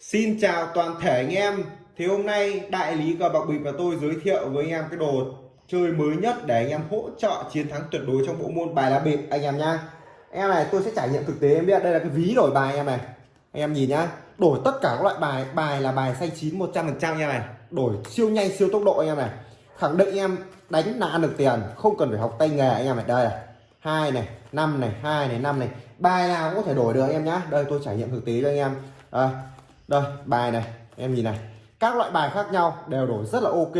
Xin chào toàn thể anh em. Thì hôm nay đại lý cờ bạc bịp và tôi giới thiệu với anh em cái đồ chơi mới nhất để anh em hỗ trợ chiến thắng tuyệt đối trong bộ môn bài lá bịp anh em nhá. Em này tôi sẽ trải nghiệm thực tế em biết. Đây là cái ví đổi bài anh em này. Anh em nhìn nhá. Đổi tất cả các loại bài Bài là bài xanh chín 100% anh em này. Đổi siêu nhanh siêu tốc độ anh em này. Khẳng định anh em đánh là ăn được tiền Không cần phải học tay nghề anh em này. Đây này. Hai này năm này hai này năm này. Bài nào cũng có thể đổi được anh em nhá. Đây tôi trải nghiệm thực tế cho anh em. À, đây bài này em nhìn này. Các loại bài khác nhau đều đổi rất là ok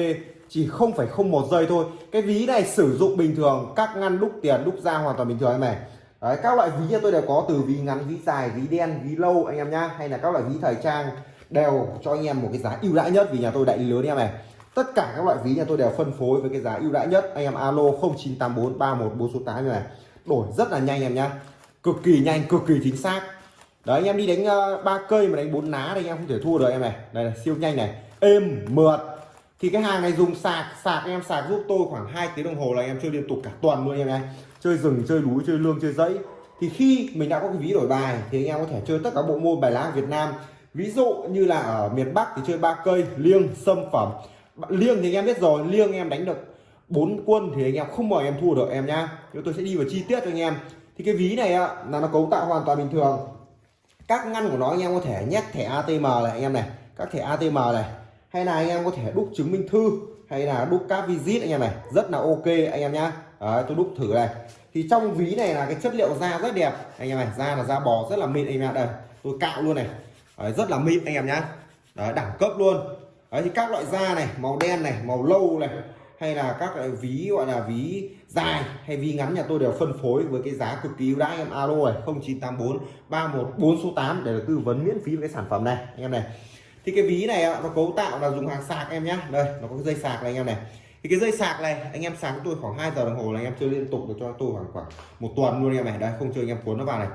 chỉ không phải không một giây thôi. Cái ví này sử dụng bình thường các ngăn đúc tiền đúc ra hoàn toàn bình thường em này. Đấy, các loại ví tôi đều có từ ví ngắn ví dài ví đen ví lâu anh em nhá. Hay là các loại ví thời trang đều cho anh em một cái giá ưu đãi nhất vì nhà tôi đại lý lớn em này. Tất cả các loại ví nhà tôi đều phân phối với cái giá ưu đãi nhất. Anh em alo 0984 314 số tám như này. Đổi rất là nhanh em nhá. Cực kỳ nhanh cực kỳ chính xác đấy anh em đi đánh ờ, ba uh, cây mà đánh bốn ná thì anh em không thể thua được em này. Đây là siêu nhanh này. Êm mượt. Thì cái hàng này dùng sạc sạc em sạc giúp tôi khoảng 2 tiếng đồng hồ là anh em chơi liên tục cả tuần luôn em này. Chơi rừng chơi núi chơi lương chơi dãy. Thì khi mình đã có cái ví đổi bài thì anh em có thể chơi tất cả bộ môn bài lá Việt Nam. Ví dụ như là ở miền Bắc thì chơi ba cây liêng sâm phẩm. Liêng thì anh em biết rồi liêng em đánh được bốn quân thì anh em không mời em thua được em nhá. Chúng tôi sẽ đi vào chi tiết cho anh em. Thì cái ví này á, là nó cấu tạo hoàn toàn bình thường các ngăn của nó anh em có thể nhét thẻ ATM này anh em này. Các thẻ ATM này. Hay là anh em có thể đúc chứng minh thư hay là đúc các visit anh em này. Rất là ok anh em nhá. Đấy, tôi đúc thử này. Thì trong ví này là cái chất liệu da rất đẹp anh em này. Da là da bò rất là mịn anh em đây tôi cạo luôn này. Đấy, rất là mịn anh em nhá. Đấy, đẳng cấp luôn. Đấy, thì các loại da này màu đen này màu lâu này hay là các loại ví, gọi là ví dài hay ví ngắn nhà tôi đều phân phối với cái giá cực kỳ ưu đãi em alo này 0984 314 số 8 để được tư vấn miễn phí về cái sản phẩm này, anh em này. Thì cái ví này nó cấu tạo là dùng hàng sạc em nhé đây, nó có cái dây sạc này anh em này. Thì cái dây sạc này, anh em sáng tôi khoảng 2 giờ đồng hồ là anh em chơi liên tục được cho tôi khoảng khoảng một tuần luôn anh em này. Đây, không chơi anh em cuốn nó vào này.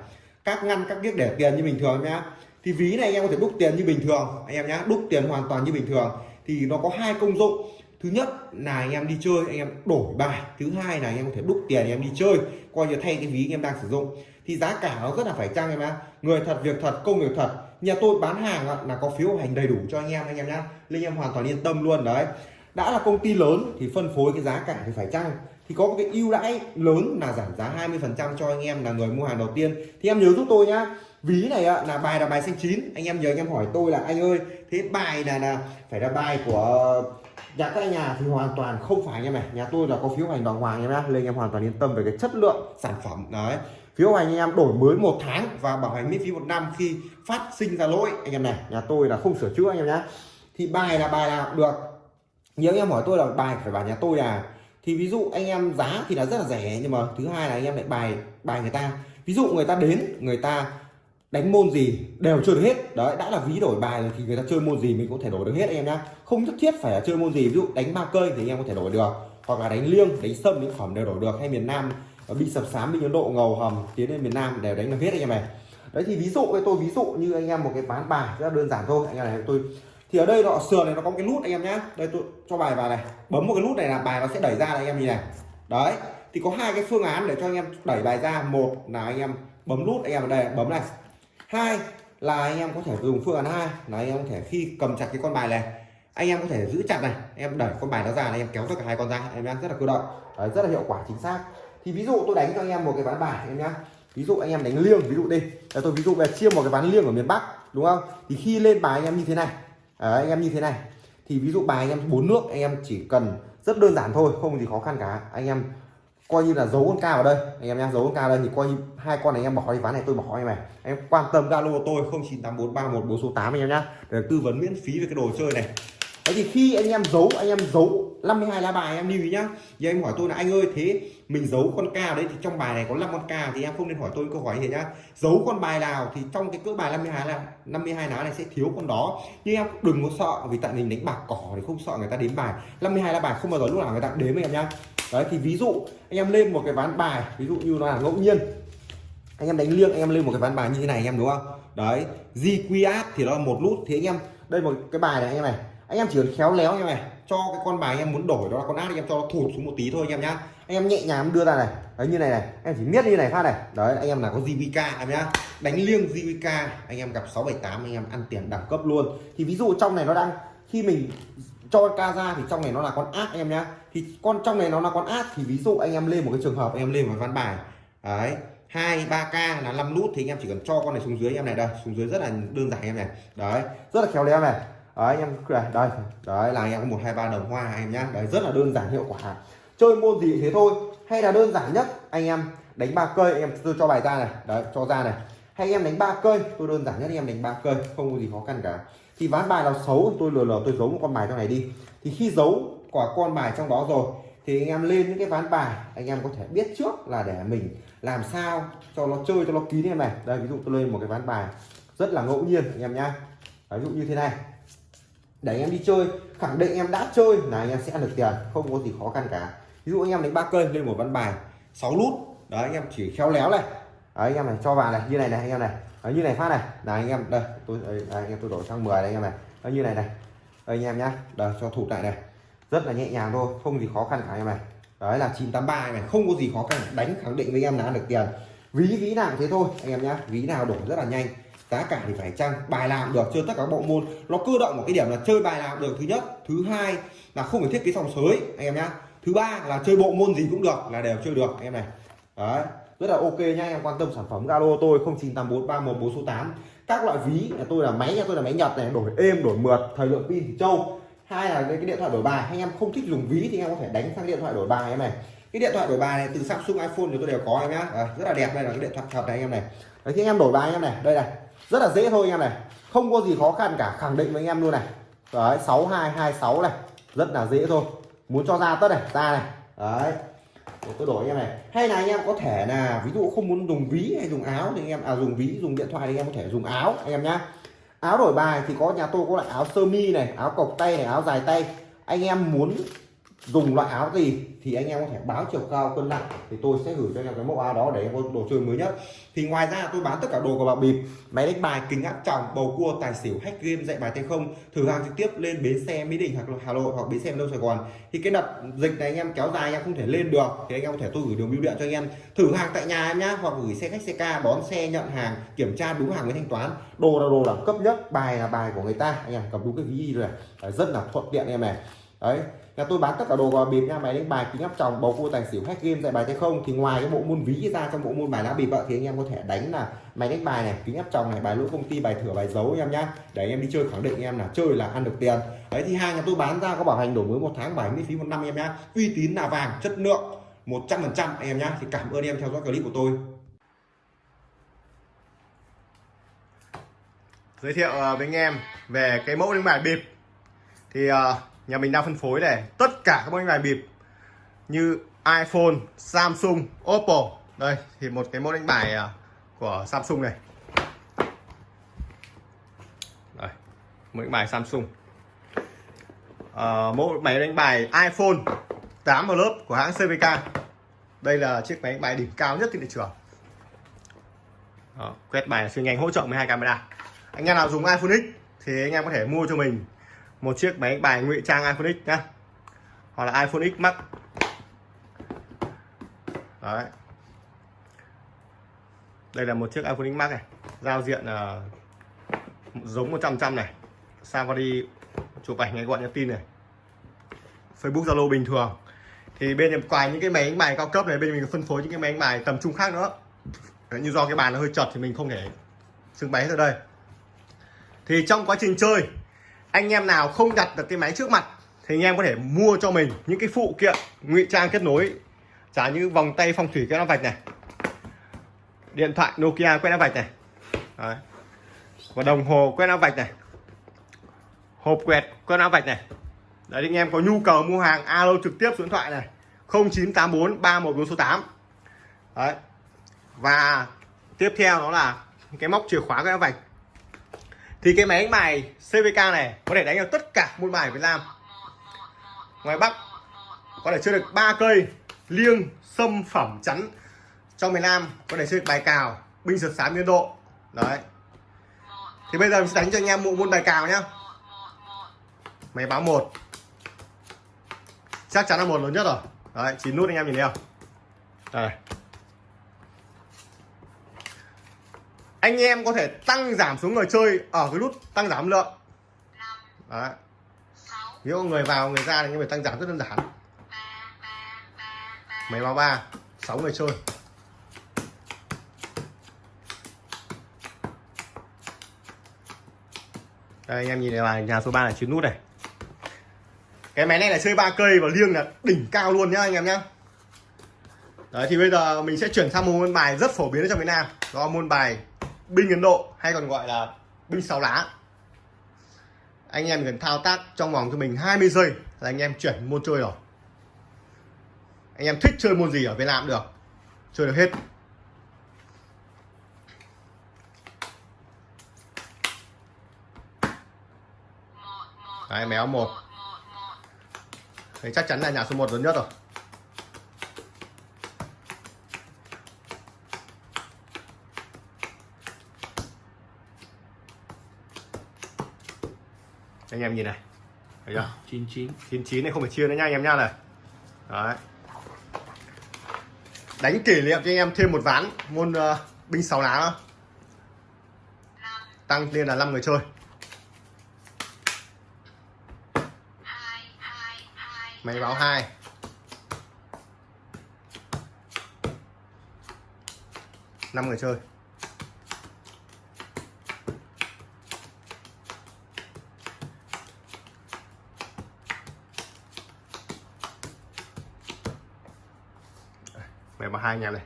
Các ngăn, các biết để tiền như bình thường nhá. Thì ví này anh em có thể đúc tiền như bình thường, anh em nhá. Đúc tiền hoàn toàn như bình thường. Thì nó có hai công dụng thứ nhất là anh em đi chơi, anh em đổi bài. Thứ hai là anh em có thể đúc tiền anh em đi chơi, coi như thay cái ví anh em đang sử dụng. Thì giá cả nó rất là phải chăng em ạ? Người thật, việc thật, công việc thật. Nhà tôi bán hàng là có phiếu hành đầy đủ cho anh em anh em nhá. Nên anh em hoàn toàn yên tâm luôn, đấy. Đã là công ty lớn thì phân phối cái giá cả thì phải chăng? Thì có một cái ưu đãi lớn là giảm giá 20 phần trăm cho anh em là người mua hàng đầu tiên. Thì em nhớ giúp tôi nhá. Ví này là bài là bài xanh chín. Anh em nhớ anh em hỏi tôi là, anh ơi, thế bài là là, phải là bài của nhà tại nhà thì hoàn toàn không phải anh em này nhà tôi là có phiếu hành đàng hoàng em nhá nên anh em hoàn toàn yên tâm về cái chất lượng sản phẩm. Đấy. Phiếu hành anh em đổi mới một tháng và bảo hành miễn phí một năm khi phát sinh ra lỗi. Anh em này, nhà tôi là không sửa chữa anh em nhá. Thì bài là bài nào cũng được. Nhớ anh em hỏi tôi là bài phải bảo nhà tôi à thì ví dụ anh em giá thì là rất là rẻ nhưng mà thứ hai là anh em lại bài bài người ta. Ví dụ người ta đến, người ta đánh môn gì đều chơi được hết. Đấy, đã là ví đổi bài rồi thì người ta chơi môn gì mình có thể đổi được hết anh em nhá. Không nhất thiết phải là chơi môn gì, ví dụ đánh ba cây thì anh em có thể đổi được. Hoặc là đánh liêng, đánh sâm những phẩm đều đổi được. Hay miền nam ờ, bị sập sám, bị ấn độ ngầu hầm, tiến lên miền nam đều đánh được hết anh em này. Đấy thì ví dụ với tôi ví dụ như anh em một cái bán bài, rất là đơn giản thôi. Anh em này, tôi, thì ở đây nó sườn này nó có một cái nút anh em nhá. Đây tôi cho bài vào này, bấm một cái nút này là bài nó sẽ đẩy ra này, anh em nhìn này. Đấy, thì có hai cái phương án để cho anh em đẩy bài ra. Một là anh em bấm nút, anh em ở đây, bấm này hai là anh em có thể dùng phương án hai là anh em có thể khi cầm chặt cái con bài này anh em có thể giữ chặt này em đẩy con bài nó ra này em kéo tất cả hai con ra em đang rất là cơ động. Đấy, rất là hiệu quả chính xác. Thì ví dụ tôi đánh cho anh em một cái ván bài em nhá. Ví dụ anh em đánh liêng ví dụ đi. Là tôi ví dụ về chia một cái ván liêng ở miền Bắc đúng không? Thì khi lên bài anh em như thế này. Đấy, anh em như thế này. Thì ví dụ bài anh em bốn nước anh em chỉ cần rất đơn giản thôi không gì khó khăn cả. Anh em coi như là giấu con cao ở đây. Anh em nhá, giấu con cao đây thì coi như hai con này anh em bỏ đi ván này, tôi bỏ em này. Em quan tâm zalo tôi 098431 số 8 anh em nhá. Để tư vấn miễn phí về cái đồ chơi này. Đấy thì khi anh em giấu, anh em giấu 52 lá bài em lưu ý nhá. Giờ em hỏi tôi là, anh ơi, thế mình giấu con ca đấy thì trong bài này có 5 con ca thì em không nên hỏi tôi câu hỏi gì nhá. Giấu con bài nào thì trong cái cỡ bài 52 là 52 lá này sẽ thiếu con đó. Nhưng em đừng có sợ, vì tại mình đánh bạc cỏ thì không sợ người ta đếm bài. 52 lá bài không bao giờ lúc nào người ta đếm em nhá. Đấy, thì ví dụ anh em lên một cái ván bài, ví dụ như nó là ngẫu nhiên. Anh em đánh liêng, anh em lên một cái ván bài như thế này anh em, đúng không? Đấy GQS thì nó là một nút. Thì anh em, đây một cái bài này anh em này anh em chỉ cần khéo léo như này cho cái con bài em muốn đổi đó là con át em cho nó thụt xuống một tí thôi anh em nhá anh em nhẹ nhàng đưa ra này đấy như này này em chỉ miết như này phát này đấy anh em là có JVK em nhá đánh liêng JVK anh em gặp 678 anh em ăn tiền đẳng cấp luôn thì ví dụ trong này nó đang khi mình cho ca ra thì trong này nó là con át anh em nhá thì con trong này nó là con át thì ví dụ anh em lên một cái trường hợp anh em lên một ván bài đấy hai ba k là 5 nút thì anh em chỉ cần cho con này xuống dưới anh em này đây xuống dưới rất là đơn giản anh em này đấy rất là khéo léo này đấy anh em đây. Đấy, là anh em có một, hai, ba đồng hoa anh em nhá. Đấy, rất là đơn giản, hiệu quả. Chơi môn gì thế thôi. Hay là đơn giản nhất, anh em đánh ba cây anh em tôi cho bài ra này. Đấy, cho ra này. Hay anh em đánh ba cây, tôi đơn giản nhất anh em đánh ba cây, không có gì khó khăn cả. Thì ván bài nào xấu, tôi lừa lờ, tôi giấu một con bài trong này đi. Thì khi giấu quả con bài trong đó rồi, thì anh em lên những cái ván bài, anh em có thể biết trước là để mình làm sao cho nó chơi, cho nó kín em này. Đây, ví dụ tôi lên một cái ván bài rất là ngẫu nhiên, anh em nhá. Ví dụ như thế này để anh em đi chơi khẳng định em đã chơi là anh em sẽ ăn được tiền không có gì khó khăn cả ví dụ anh em đánh ba cây lên một ván bài 6 nút đấy anh em chỉ khéo léo này đấy, anh em này cho vào này như này này anh em này đấy, như này phát này là anh em đây tôi đây, anh em tôi đổi sang 10 đây anh em này đấy, như này này đây anh em nhá đây cho thủ lại này rất là nhẹ nhàng thôi không gì khó khăn cả anh em này đấy là 983 này không có gì khó khăn đánh khẳng định với em là ăn được tiền ví ví nào thế thôi anh em nhá ví nào đổi rất là nhanh giá cả thì phải chăng bài làm được chơi tất cả các bộ môn nó cơ động một cái điểm là chơi bài làm được thứ nhất thứ hai là không phải thiết kế sòng sới anh em nhá thứ ba là chơi bộ môn gì cũng được là đều chơi được anh em này đấy rất là ok nhá anh em quan tâm sản phẩm galo tôi 0984 314 số tám các loại ví nhà tôi là máy nhà tôi là máy nhật này đổi êm đổi mượt thời lượng pin thì trâu hai là cái điện thoại đổi bài anh em không thích dùng ví thì anh em có thể đánh sang điện thoại đổi bài em này cái điện thoại đổi bài này từ Samsung iPhone thì tôi đều có em nhá à, rất là đẹp đây là cái điện thoại thật này anh em này đấy thì anh em đổi bài anh em này đây này rất là dễ thôi anh em này. Không có gì khó khăn cả. Khẳng định với anh em luôn này. Đấy 6226 này. Rất là dễ thôi. Muốn cho ra tất này, ra này. Đấy. Tôi đổi anh em này. Hay là anh em có thể là, ví dụ không muốn dùng ví hay dùng áo thì anh em à dùng ví, dùng điện thoại thì anh em có thể dùng áo, anh em nhá. Áo đổi bài thì có, nhà tôi có loại áo sơ mi này, áo cộc tay này, áo dài tay. Anh em muốn dùng loại áo gì thì anh em có thể báo chiều cao cân nặng thì tôi sẽ gửi cho anh em cái mẫu áo đó để em có đồ chơi mới nhất. Thì ngoài ra tôi bán tất cả đồ của bạc bịp, máy đánh bài, kính áp tròng, bầu cua, tài xỉu, hack game, dạy bài tay không, thử hàng trực tiếp lên bến xe mỹ đình hoặc hà nội hoặc bến xe đông sài gòn. Thì cái đợt dịch này anh em kéo dài anh em không thể lên được, thì anh em có thể tôi gửi đường bưu điện cho anh em. Thử hàng tại nhà em nhá, hoặc gửi xe khách, xe ca, đón xe, nhận hàng, kiểm tra đúng hàng với thanh toán. Đồ là đồ đẳng cấp nhất, bài là bài của người ta. Anh em cầm đúng cái ví rồi rất là thuận tiện em này. Đấy là tôi bán tất cả đồ gò bịp nha máy đánh bài kính áp tròng bầu cua tài xỉu hack game dạy bài tay không? Thì ngoài cái bộ môn ví ra trong bộ môn bài lá bịp vợ thì anh em có thể đánh là máy đánh bài này kính áp tròng này bài lỗ công ty bài thửa bài dấu em nhá. Để anh em đi chơi khẳng định em là chơi là ăn được tiền. Đấy thì hàng nhà tôi bán ra có bảo hành đổi mới một tháng bảy miễn phí một năm em nhá. Uy tín là vàng chất lượng 100 phần trăm em nhá. Thì cảm ơn em theo dõi clip của tôi. Giới thiệu ờ, với anh em về cái mẫu đánh bài bịp. Thì uh, nhà mình đang phân phối này. Tất cả các mẫu bài bịp như iPhone, Samsung, Oppo. Đây thì một cái mẫu đánh bài à, của Samsung này. Đây mẫu đánh bài Samsung. À, mẫu máy đánh bài iPhone 8 vào lớp của hãng CVK đây là chiếc máy đánh bài đỉnh cao nhất trên thị trường. Đó, quét bài chuyên ngành hỗ trợ 12 camera. Anh em nào dùng iPhone X thì anh em có thể mua cho mình một chiếc máy bài ngụy trang iPhone X nhá. Hoặc là iPhone X Max. Đấy. Đây là một chiếc iPhone X Max này. Giao diện uh, giống 100 trăm này. Sao qua đi chụp ảnh ngay gọi nhắn tin này? Facebook Zalo bình thường. Thì bên ngoài những cái máy đánh bài cao cấp này bên mình phân phối những cái máy đánh bài tầm trung khác nữa. Như do cái bàn nó hơi chật thì mình không thể xưng bày ra đây. Thì trong quá trình chơi anh em nào không đặt được cái máy trước mặt thì anh em có thể mua cho mình những cái phụ kiện, ngụy trang kết nối. Trả như vòng tay phong thủy quét áo vạch này, điện thoại Nokia quét áo vạch này. Đấy. và đồng hồ quét áo vạch này. Hộp quẹt quét áo vạch này. Đấy, anh em có nhu cầu mua hàng, alo trực tiếp số điện thoại này. 0984 314 số 8 đấy. Và tiếp theo đó là cái móc chìa khóa quét áo vạch thì cái máy đánh bài CVK này có thể đánh được tất cả môn bài Việt Nam. Ngoài Bắc, có thể chơi được ba cây liêng, sâm, phẩm, chắn. Trong miền Nam, có thể chơi được bài cào, binh sượt sám, biên độ. Đấy. Thì bây giờ mình sẽ đánh cho anh em bộ môn bài cào nhá. Máy báo một. Chắc chắn là một lớn nhất rồi. Đấy, chín nút anh em nhìn thấy không? Đây. Anh em có thể tăng giảm số người chơi ở cái nút tăng giảm lượng. Đấy. Nếu người vào, người ra thì anh em phải tăng giảm rất đơn giản. Máy báo ba, sáu người chơi. Đây, anh em nhìn này là nhà số 3 là chín nút này. Cái máy này là chơi ba cây và liêng là đỉnh cao luôn nhá, anh em nhá. Đấy, thì bây giờ mình sẽ chuyển sang một môn bài rất phổ biến ở trong Việt Nam. Đó là môn bài binh Ấn Độ hay còn gọi là binh sáu lá. Anh em cần thao tác trong vòng cho mình 20 giây là anh em chuyển môn chơi rồi. Anh em thích chơi môn gì ở Việt Nam được chơi được hết. Đấy, méo một. Đấy, chắc chắn là nhà số 1 lớn nhất rồi. Anh em nhìn này. Thấy chưa? 99 99 này không phải chia nữa nha anh em nha này. Đấy. Đánh kỷ niệm cho anh em thêm một ván môn uh, binh sáu lá nữa. Tăng lên là 5 người chơi. Máy báo 2 năm người chơi hai anh em này.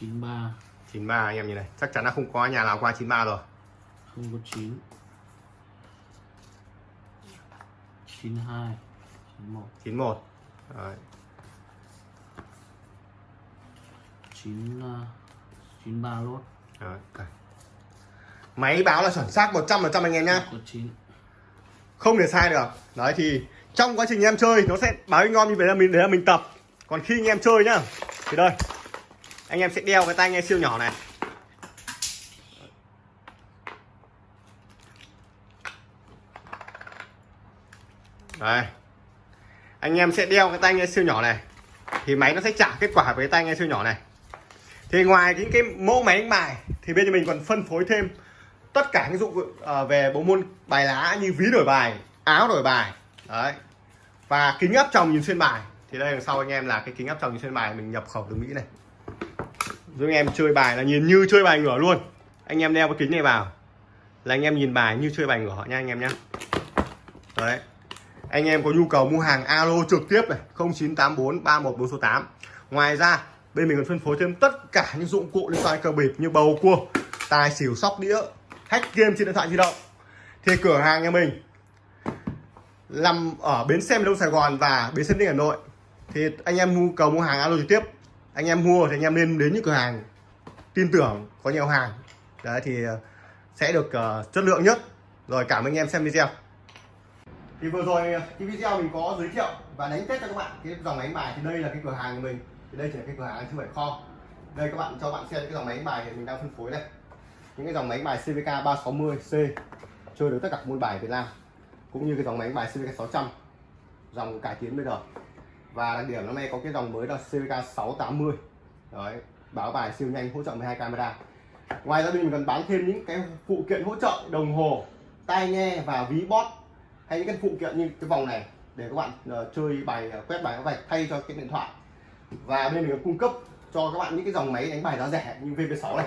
93 93 anh em nhìn này. Chắc chắn là không có nhà nào qua 93 rồi. Không có 9 92 91 91 Đấy. 9 uh, 93 lốt. Đấy. máy báo là chuẩn xác 100% anh em nhá. Có 9 không thể sai được. Đấy thì trong quá trình em chơi nó sẽ báo ngon như vậy là mình đấy là mình tập còn khi anh em chơi nhá, thì đây, anh em sẽ đeo cái tai nghe siêu nhỏ này. Đây, anh em sẽ đeo cái tai nghe siêu nhỏ này, thì máy nó sẽ trả kết quả với tai nghe siêu nhỏ này. Thì ngoài những cái mẫu máy đánh bài, thì bên mình còn phân phối thêm tất cả những dụng ờ, về bộ môn bài lá như ví đổi bài, áo đổi bài, đấy, và kính áp tròng nhìn xuyên bài thì đây đằng sau anh em là cái kính áp tròng trên bài, mình nhập khẩu từ mỹ này. Giúp anh em chơi bài là nhìn như chơi bài ngửa luôn. Anh em đeo cái kính này vào. Là anh em nhìn bài như chơi bài ngửa nha anh em nhé đấy. Anh em có nhu cầu mua hàng alo trực tiếp này 0984 314 số 8 ngoài ra, bên mình còn phân phối thêm tất cả những dụng cụ liên quan cờ bịp như bầu cua, tài xỉu, sóc đĩa, hack game trên điện thoại di động. Thì cửa hàng nhà mình nằm ở bến xe miền đông sài gòn và bến xe ninh hà nội thì anh em nhu cầu mua hàng alo trực tiếp. Anh em mua thì anh em nên đến những cửa hàng tin tưởng có nhiều hàng. Đấy thì ờ, sẽ được uh, chất lượng nhất. Rồi cảm ơn anh em xem video. Thì vừa rồi ờ, cái video mình có giới thiệu và đánh test cho các bạn. Cái dòng máy bài thì đây là cái cửa hàng của mình. Thì đây chỉ là cái cửa hàng chứ không phải kho. Đây các bạn cho bạn xem cái dòng máy bài thì mình đang phân phối đây. Những cái dòng máy bài CVK 360C chơi được tất cả môn bài Việt Nam cũng như cái dòng máy bài CVK 600 dòng cải tiến bây giờ và đặc điểm năm nay có cái dòng mới là CVK 680 đấy báo bài siêu nhanh hỗ trợ 12 camera. Ngoài ra bên mình còn bán thêm những cái phụ kiện hỗ trợ đồng hồ tai nghe và ví bót hay những cái phụ kiện như cái vòng này để các bạn uh, chơi bài uh, quét bài các vạch thay cho cái điện thoại. Và bên mình còn cung cấp cho các bạn những cái dòng máy đánh bài giá rẻ như VP6 này.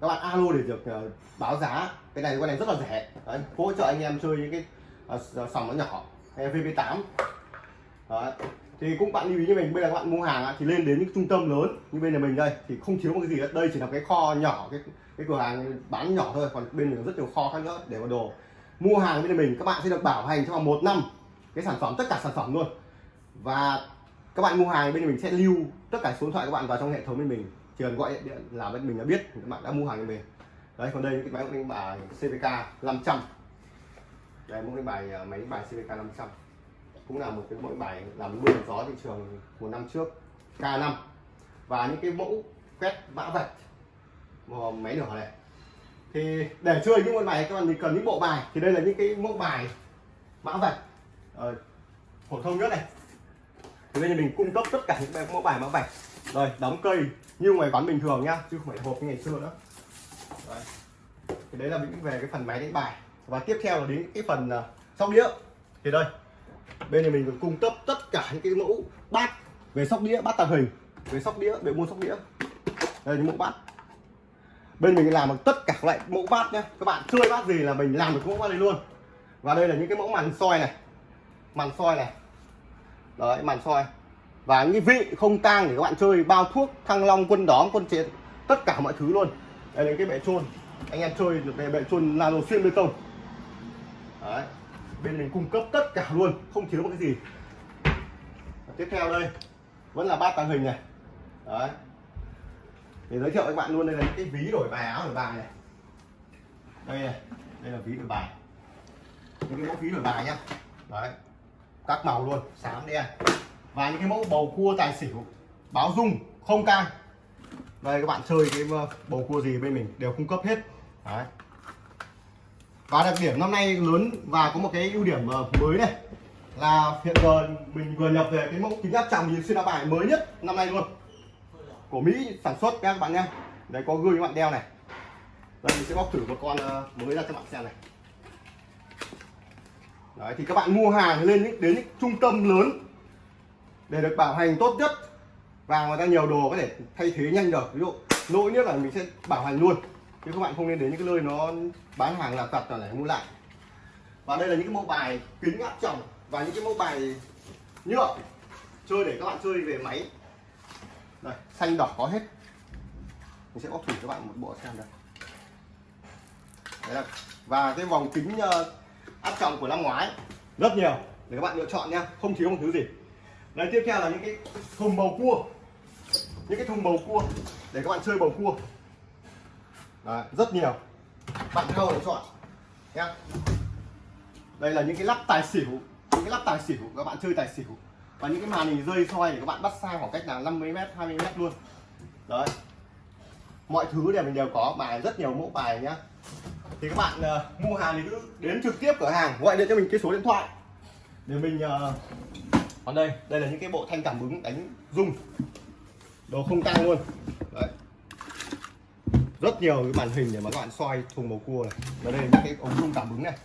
Các bạn alo để được uh, báo giá. Cái này cái này rất là rẻ. Đấy, hỗ trợ anh em chơi những cái uh, sòng nó nhỏ. Hay VP8 Đấy thì cũng bạn lưu ý như mình bây giờ các bạn mua hàng á, thì lên đến những trung tâm lớn như bên nhà mình đây thì không thiếu một cái gì hết đây chỉ là cái kho nhỏ cái cái cửa hàng bán nhỏ thôi còn bên mình có rất nhiều kho khác nữa để có đồ. Mua hàng bên nhà mình các bạn sẽ được bảo hành trong vòng một năm cái sản phẩm tất cả sản phẩm luôn. Và các bạn mua hàng bên nhà mình sẽ lưu tất cả số điện thoại các bạn vào trong hệ thống bên mình. Chỉ cần gọi điện là bên mình đã biết các bạn đã mua hàng bên mình. Đấy còn đây cái à, máy đánh bài CVK 500 đây một cái bài máy bài CVK 500 cũng là một cái mẫu bài làm mưa gió thị trường một năm trước K5 và những cái mẫu quét mã vạch máy nhỏ này. Thì để chơi những môn bài các bạn thì cần những bộ bài thì đây là những cái mẫu bài mã vạch ờ, phổ thông nhất này. Thì bây giờ mình cung cấp tất cả những mẫu bài mã vạch. Rồi đóng cây như ngoài quán bình thường nhá chứ không phải hộp như ngày xưa nữa. Đấy. thì đấy là những về cái phần máy đánh bài. Và tiếp theo là đến cái phần uh, sóc đĩa. Thì đây bên này mình còn cung cấp tất cả những cái mẫu bát về sóc đĩa, bát tàng hình, về sóc đĩa, về mua sóc đĩa. Đây những mẫu bát. Bên mình làm được tất cả các loại mẫu bát nhé các bạn chơi bát gì là mình làm được mẫu bát này luôn. Và đây là những cái mẫu màn soi này. Màn soi này. Đấy, màn soi. Và những cái vị không tang để các bạn chơi, bao thuốc, thăng long, quân đóm, quân chiến, tất cả mọi thứ luôn. Đây là cái bệ trôn. Anh em chơi được cái bệ trôn nano xuyên bê tông. Đấy bên mình cung cấp tất cả luôn, không thiếu một cái gì. Và tiếp theo đây, vẫn là bát tàng hình này. Đấy. Để giới thiệu với các bạn luôn, đây là những cái ví đổi bài, áo đổi bài này. Đây này, đây là ví đổi bài. Những cái mẫu ví đổi bài nhá. Đấy. Các màu luôn, xám đen. Và những cái mẫu bầu cua tài xỉu, báo dung, không cang đây, các bạn chơi cái ờ, bầu cua gì bên mình đều cung cấp hết. Đấy và đặc điểm năm nay lớn và có một cái ưu điểm ờ, mới này là hiện giờ mình vừa nhập về cái mẫu kính áp tròng nhìn xuyên áp bài mới nhất năm nay luôn. Của Mỹ sản xuất các bạn nhé đấy, có gương các bạn đeo này. Đây, mình sẽ bóc thử một con ờ, mới ra cho bạn xem này. Đấy, thì các bạn mua hàng lên những, đến những trung tâm lớn để được bảo hành tốt nhất. Và người ta nhiều đồ có thể thay thế nhanh được. Ví dụ, lỗi nhất là mình sẽ bảo hành luôn chứ các bạn không nên đến những cái nơi nó bán hàng là tật để mua lại. Và đây là những cái mẫu bài kính áp tròng và những cái mẫu bài nhựa chơi để các bạn chơi về máy. Đây, xanh đỏ có hết. Mình sẽ bóc thử cho bạn một bộ xem đây đấy là và cái vòng kính ờ, áp tròng của năm ngoái, rất nhiều, để các bạn lựa chọn nha, không thiếu một thứ gì. Đây tiếp theo là những cái thùng bầu cua. Những cái thùng bầu cua, để các bạn chơi bầu cua. Đấy, rất nhiều. Bạn theo để chọn. Nhá. Đây là những cái lắp tài xỉu. Những cái lắp tài xỉu. Các bạn chơi tài xỉu. Và những cái màn hình rơi soi để các bạn bắt xa khoảng cách là 50 m 20 m luôn. Đấy. Mọi thứ đều mình đều có bài rất nhiều mẫu bài nhá. Thì các bạn uh, mua hàng thì cứ đến trực tiếp cửa hàng gọi điện cho mình cái số điện thoại. Để mình uh, còn đây đây là những cái bộ thanh cảm ứng đánh rung. Đồ không tăng luôn. Đấy rất nhiều cái màn hình để mà các bạn xoay thùng bầu cua này. Và đây là những cái ống rung cảm ứng này.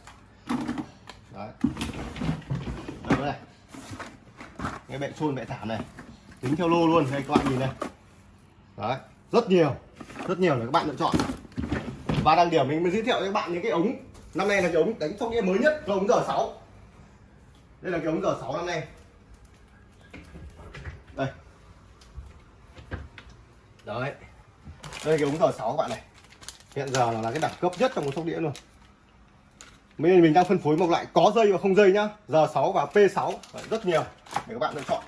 Đấy. Đây này. Cái bệ trôn bệ thảm này. Tính theo lô luôn, đây các bạn nhìn này. Đấy, rất nhiều rất nhiều để các bạn lựa chọn. Và đặc điểm mình mới giới thiệu cho các bạn những cái ống. Năm nay là cái ống đánh sóc đĩa mới nhất, là ống G 6 đây là cái ống G 6 năm nay. Đây. Đấy đây cái ống giờ 6 các bạn này. Hiện giờ là, là cái đẳng cấp nhất trong một sóc đĩa luôn. Mình mình đang phân phối một loại có dây và không dây nhá. Giờ 6 và P6 rất nhiều để các bạn lựa chọn.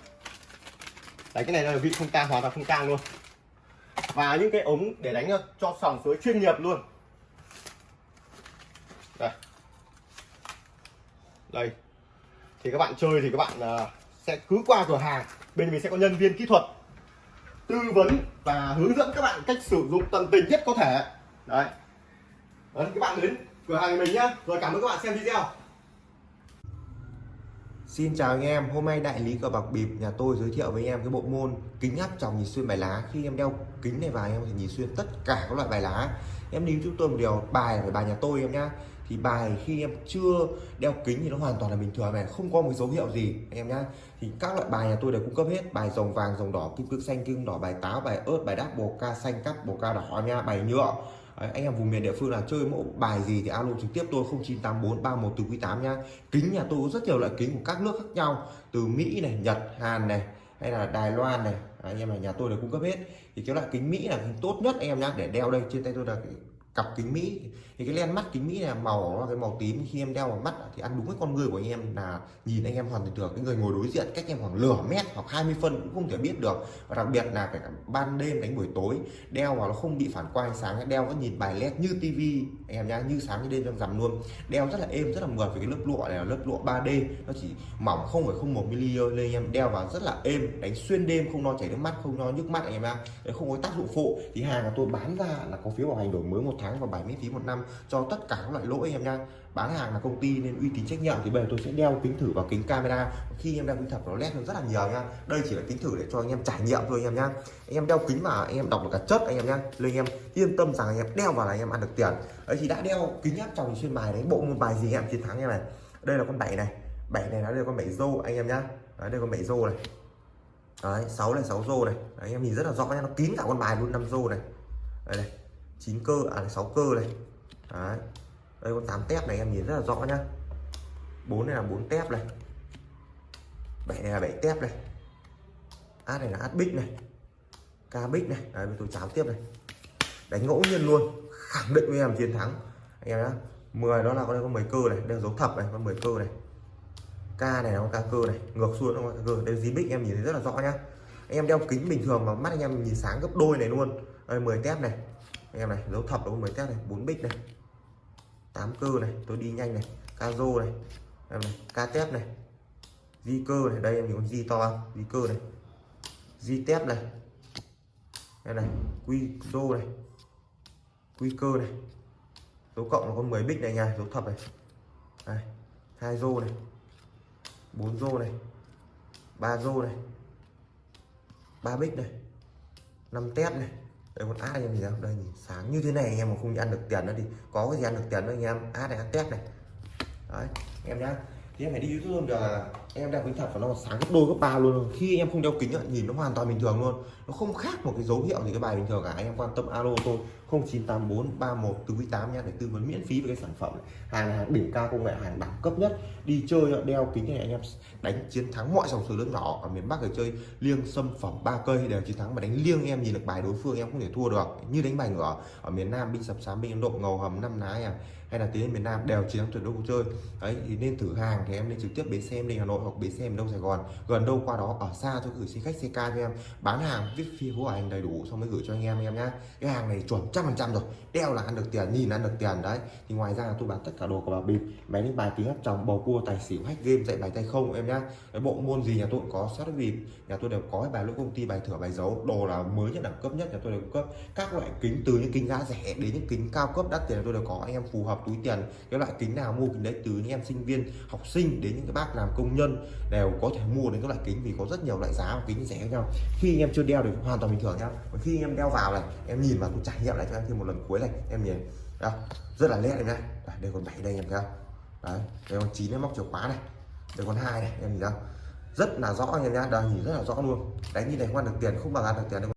Đấy cái này là vị không tang hoàn toàn không tang luôn. Và những cái ống để đánh cho sòng suối chuyên nghiệp luôn. Đây. Đây. Thì các bạn chơi thì các bạn uh, sẽ cứ qua cửa hàng. Bên mình sẽ có nhân viên kỹ thuật tư vấn và hướng dẫn các bạn cách sử dụng tận tình nhất có thể đấy đấy các bạn đến cửa hàng của mình nhá rồi cảm ơn các bạn xem video Xin chào anh em, hôm nay đại lý cờ bạc bịp nhà tôi giới thiệu với anh em cái bộ môn kính áp tròng nhìn xuyên bài lá. Khi em đeo kính này vào em có thể nhìn xuyên tất cả các loại bài lá. Em đi chúng tôi một điều bài là bài nhà tôi em nhá. Thì bài khi em chưa đeo kính thì nó hoàn toàn là bình thường này, không có một dấu hiệu gì anh em nhá. Thì các loại bài nhà tôi đều cung cấp hết, bài rồng vàng, rồng đỏ, kim cương xanh, kim cương đỏ, bài táo, bài ớt, bài đáp, bồ ca xanh, cắt, bồ ca đỏ nha, bài nhựa. Đấy, anh em vùng miền địa phương là chơi mẫu bài gì thì alo trực tiếp tôi 0984 31 từ quý 8 nha kính nhà tôi có rất nhiều loại kính của các nước khác nhau từ Mỹ này Nhật Hàn này hay là Đài Loan này Đấy, anh em là nhà tôi đều cung cấp hết thì cái loại kính Mỹ là kính tốt nhất anh em nhá để đeo đây trên tay tôi là cặp kính Mỹ. Thì cái len mắt kính Mỹ là màu nó là cái màu tím. Khi em đeo vào mắt thì ăn đúng với con người của anh em là nhìn anh em hoàn toàn được cái người ngồi đối diện cách em khoảng nửa mét hoặc 20 phân cũng không thể biết được. Và đặc biệt là phải ban đêm đánh buổi tối, đeo vào nó không bị phản quang ánh sáng đeo nó nhìn bài led như tivi anh em nhá, như sáng như đêm trong rằm luôn. Đeo rất là êm, rất là mượt vì cái lớp lụa này là lớp lụa 3D nó chỉ mỏng không phải không một mm nên em đeo vào rất là êm, đánh xuyên đêm, không lo chảy nước mắt, không lo nhức mắt anh em ạ không có tác dụng phụ. Thì hàng của tôi bán ra là có phiếu bảo hành đổi mới một tháng tháng và 7 miễn phí một năm cho tất cả các loại lỗi em nha. Bán hàng là công ty nên uy tín trách nhiệm thì bây giờ tôi sẽ đeo kính thử vào kính camera. Khi em đeo kính thật nó lét hơn rất là nhiều nha. Đây chỉ là kính thử để cho anh em trải nghiệm thôi anh em nha. Anh em đeo kính mà anh em đọc được cả chất anh em nha. Nên anh em yên tâm rằng anh em đeo vào là anh em ăn được tiền. Ấy thì đã đeo kính áp trong xuyên bài đấy bộ môn bài gì em chiến thắng em này. Đây là con bảy này. Bảy này nó đây là con bảy rô anh em nhá. Đấy đây con bảy rô này. Đấy sáu này sáu rô này. Đấy, anh em nhìn rất là rõ nha nó kín cả con bài luôn năm rô này. Đây này. 9 cơ à 6 cơ này. Đấy. Đây con 8 tép này, em nhìn rất là rõ nhá. 4 này là 4 tép này. 7 này là 7 tép này. Át này là át bích này. Ca bích này. Đấy tôi cháo tiếp này. Đánh ngẫu nhiên luôn. Khẳng định với em chiến thắng. Anh em nhá. 10 đó là con đây có 10 cơ này. Đây là dấu thập này con 10 cơ này. Ca này là con ca cơ này. Ngược xuôi nó con ca cơ. Đây là bích, em nhìn thấy rất là rõ nhá. Anh em đeo kính bình thường mà mắt anh em nhìn sáng gấp đôi này luôn. Đây 10 tép này anh em này, dấu thập đúng con 10 tép này? 4 bích này. 8 cơ này. Tôi đi nhanh này. Ca rô này. Em này ca tép này. Di cơ này. Đây em nhìn con di to không? Di cơ này. Di tép này. Em này, quy rô này. Quy cơ này. Dấu cộng là con 10 bích này nha. Dấu thập này. Đây. Hai rô này. Bốn rô này. Ba rô này. Ba bích này. Năm tép này đây con át anh em nhìn đâu không đây nhìn sáng như thế này, anh em mà không ăn được tiền nữa thì có cái gì ăn được tiền nữa, anh em. Át này át tép này. Đấy em nhá. Thì em phải đi youtube được em đeo kính thật và nó còn sáng gấp đôi, gấp ba luôn. Khi em không đeo kính nhìn nó hoàn toàn bình thường luôn. Nó không khác một cái dấu hiệu gì cái bài bình thường cả. Anh em quan tâm alo tôi 0984 31 48 nha để tư vấn miễn phí về cái sản phẩm này. hàng hàng đỉnh cao công nghệ, hàng đẳng cấp nhất. Đi chơi đeo kính này anh em đánh chiến thắng mọi dòng số lớn nhỏ ở miền Bắc để chơi liêng xâm phẩm ba cây. Đều chiến thắng mà đánh liêng em nhìn được bài đối phương, em không thể thua được. Như đánh bài ngửa ở miền Nam, binh sập sám, binh Ấn Độ, ngầu hầm, năm ná em. Hay là tiến miền Nam đều chiến thắng tuyệt đối cuộc chơi. Đấy, thì nên thử hàng thì em nên trực tiếp đến xem đi Hà Nội hoặc bến xe miền đông Sài Gòn. Gần đâu qua đó, ở xa tôi gửi xe khách, xe ca cho em. Bán hàng, viết phi của anh đầy đủ, xong mới gửi cho anh em em nhá. Cái hàng này chuẩn trăm phần trăm rồi. Đeo là ăn được tiền, nhìn ăn được tiền, đấy. Thì ngoài ra tôi bán tất cả đồ của bà bịp máy đánh bài tiếng hấp chồng bầu cua, tài xỉu, hack game, dạy bài tay không, em nhá. Cái bộ môn gì nhà tôi cũng có sát bịp. Nhà tôi đều có, bài lỗi công ty, bài thửa, bài dấu đồ là mới nhất, đẳng cấp nhất, nhà tôi đều cung cấp. Các loại kính, từ những kính giá rẻ đến những kính cao cấp đắt tiền tôi đều có. Anh em phù hợp, túi tiền. Cái loại kính nào mua kính đấy, từ những em sinh viên, học sinh đến những cái bác làm công nhân đều có thể mua đến các loại kính vì có rất nhiều loại giá và kính rẻ khác nhau. Khi anh em chưa đeo thì hoàn toàn bình thường nhá. Và khi anh em đeo vào này em nhìn vào tôi trải nghiệm lại cho em thêm một lần cuối này em nhìn. Đó, rất là nét này nhá. Đây còn bảy đây em thấy không đấy đây còn chín em móc chìa khóa này. Đây còn hai này em nhìn không rất là rõ anh em nhá đây nhìn rất là rõ luôn. Đánh như này không ăn được tiền không bằng ăn được tiền đâu.